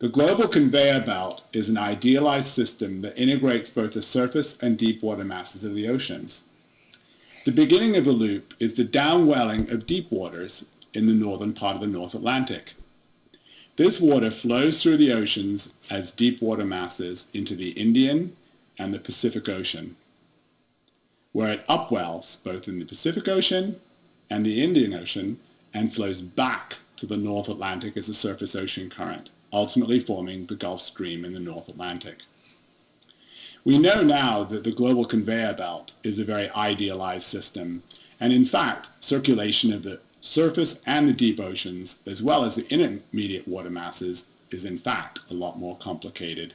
The global conveyor belt is an idealized system that integrates both the surface and deep water masses of the oceans. The beginning of the loop is the downwelling of deep waters in the northern part of the North Atlantic. This water flows through the oceans as deep water masses into the Indian and the Pacific Ocean, where it upwells both in the Pacific Ocean and the Indian Ocean and flows back to the North Atlantic as a surface ocean current ultimately forming the Gulf Stream in the North Atlantic. We know now that the global conveyor belt is a very idealized system, and in fact, circulation of the surface and the deep oceans, as well as the intermediate water masses, is in fact a lot more complicated